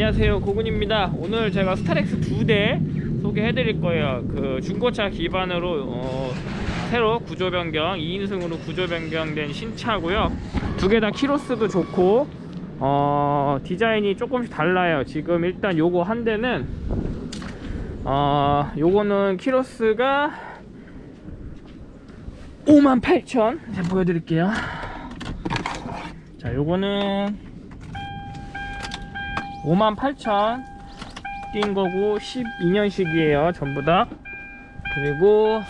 안녕하세요. 고군입니다. 오늘 제가 스타렉스 두대 소개해 드릴 거예요. 그 중고차 기반으로 어, 새로 구조 변경 2인승으로 구조 변경된 신차고요. 두 개 다 키로수도 좋고 어, 디자인이 조금씩 달라요. 지금 일단 요거 한 대는 어, 요거는 키로수가 58,000 제가 보여드릴게요. 자 요거는 58,000 뛴 거고 12년식이에요 전부 다. 그리고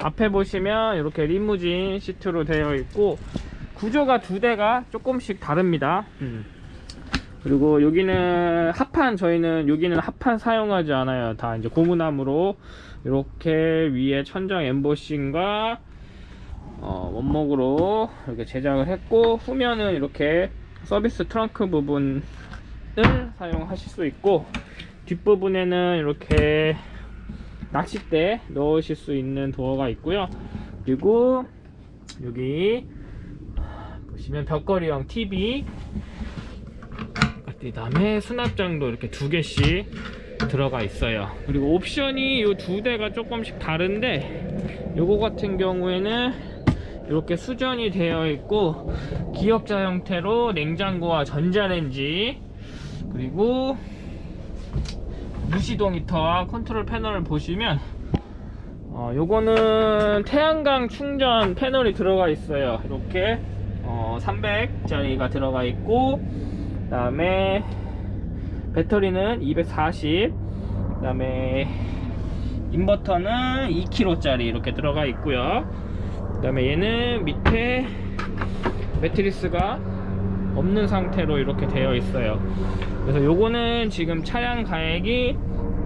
앞에 보시면 이렇게 리무진 시트로 되어 있고 구조가 두 대가 조금씩 다릅니다. 음. 그리고 여기는 합판 저희는 여기는 합판 사용하지 않아요. 다 이제 고무나무로 이렇게 위에 천장 엠보싱과 어, 원목으로 이렇게 제작을 했고 후면은 이렇게 서비스 트렁크 부분을 사용하실 수 있고 뒷부분에는 이렇게 낚싯대 넣으실 수 있는 도어가 있고요. 그리고 여기 보시면 벽걸이형 TV 그 다음에 수납장도 이렇게 두 개씩 들어가 있어요. 그리고 옵션이 이 두 대가 조금씩 다른데 요거 같은 경우에는 이렇게 수전이 되어 있고 기역자 형태로 냉장고와 전자레인지 그리고 무시동 히터와 컨트롤 패널을 보시면 어, 요거는 태양광 충전 패널이 들어가 있어요. 이렇게 어, 300짜리가 들어가 있고 그 다음에 배터리는 240그 다음에 인버터는 2kg 짜리 이렇게 들어가 있고요 그 다음에 얘는 밑에 매트리스가 없는 상태로 이렇게 되어 있어요. 그래서 요거는 지금 차량 가액이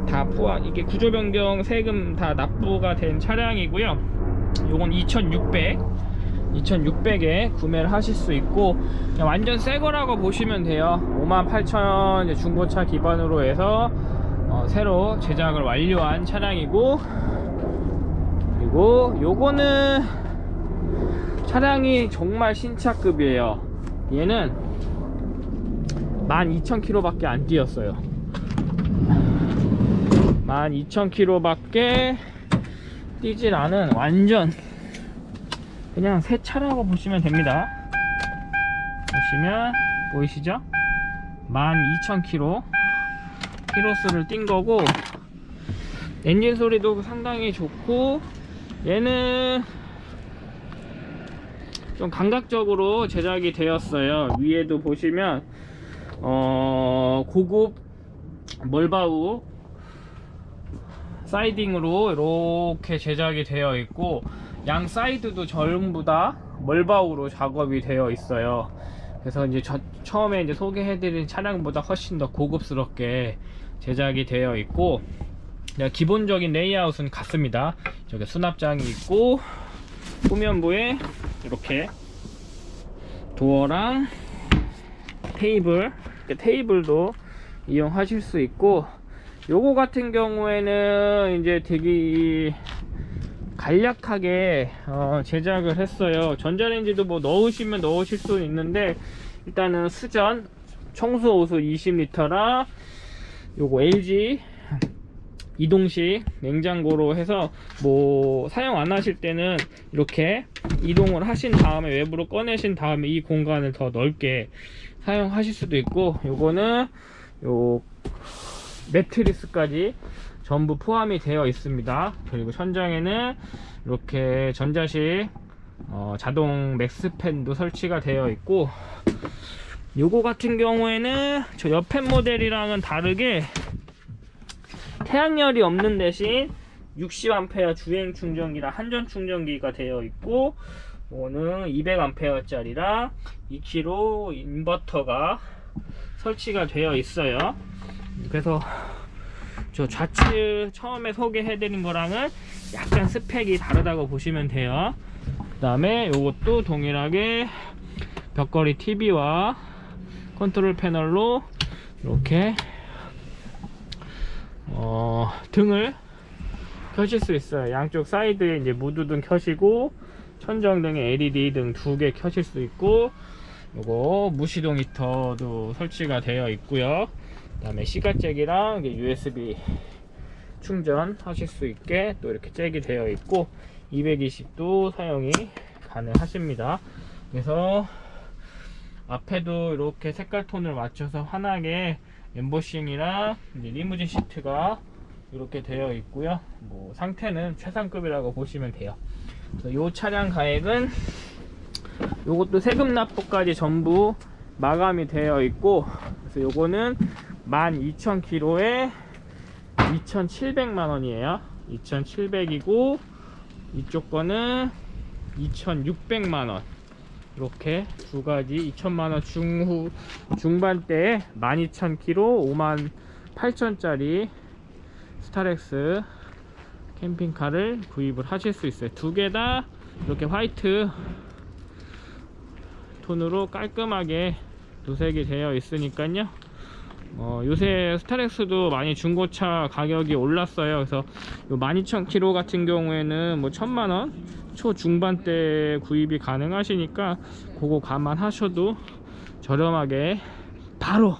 다 포함 이게 구조 변경 세금 다 납부가 된 차량이고요. 요건 2600 2600에 구매를 하실 수 있고 완전 새 거라고 보시면 돼요. 58,000 중고차 기반으로 해서 어, 새로 제작을 완료한 차량이고 그리고 요거는 차량이 정말 신차급이에요. 얘는 12,000km 밖에 안 뛰었어요. 12,000km 밖에 뛰질 않은 완전 그냥 새 차라고 보시면 됩니다. 보시면 보이시죠? 12,000km 키로수를 뛴 거고 엔진 소리도 상당히 좋고 얘는 좀 감각적으로 제작이 되었어요. 위에도 보시면 어 고급 멀바우 사이딩으로 이렇게 제작이 되어 있고 양 사이드도 전부 다 멀바우로 작업이 되어 있어요. 그래서 이제 저, 처음에 이제 소개해드린 차량보다 훨씬 더 고급스럽게 제작이 되어 있고 기본적인 레이아웃은 같습니다. 저기 수납장이 있고 후면부에 이렇게 도어랑 테이블 테이블도 이용하실 수 있고 요거 같은 경우에는 이제 되게 간략하게 어, 제작을 했어요. 전자레인지도 뭐 넣으시면 넣으실 수 있는데 일단은 수전 청소 호수 20L라 요거 LG 이동식 냉장고로 해서 뭐 사용 안 하실 때는 이렇게 이동을 하신 다음에 외부로 꺼내신 다음에 이 공간을 더 넓게 사용하실 수도 있고 요거는 요 매트리스까지 전부 포함이 되어 있습니다. 그리고 천장에는 이렇게 전자식 어, 자동 맥스팬도 설치가 되어 있고 요거 같은 경우에는 저 옆에 모델이랑은 다르게 태양열이 없는 대신 60A 주행 충전기랑 한전 충전기가 되어 있고 이거는 200A 짜리랑 2kg 인버터가 설치가 되어 있어요. 그래서 저 좌측 처음에 소개해 드린 거랑은 약간 스펙이 다르다고 보시면 돼요. 그 다음에 이것도 동일하게 벽걸이 TV와 컨트롤 패널로 이렇게 어, 등을 켜실 수 있어요. 양쪽 사이드에 이제 무드등 켜시고 천정등에 LED 등 두 개 켜실 수 있고 요거 무시동 히터도 설치가 되어 있고요. 그 다음에 시가잭이랑 USB 충전하실 수 있게 또 이렇게 잭이 되어 있고 220도 사용이 가능하십니다. 그래서 앞에도 이렇게 색깔 톤을 맞춰서 환하게 엠보싱이랑 이제 리무진 시트가 이렇게 되어 있고요. 뭐 상태는 최상급이라고 보시면 돼요. 이 차량 가액은 요것도 세금 납부까지 전부 마감이 되어 있고 그래서 요거는 12,000km에 2,700만 원이에요. 2,700이고 이쪽 거는 2,600만 원 이렇게 두 가지 2천만 원 중후 중반대에 12,000km 58,000짜리 스타렉스 캠핑카를 구입을 하실 수 있어요. 두 개 다 이렇게 화이트 톤으로 깔끔하게 도색이 되어 있으니까요. 어, 요새 스타렉스도 많이 중고차 가격이 올랐어요. 그래서 요 12,000km 같은 경우에는 뭐 1,000만원 초중반대 구입이 가능하시니까 그거 감안하셔도 저렴하게 바로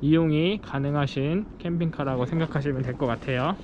이용이 가능하신 캠핑카라고 생각하시면 될 것 같아요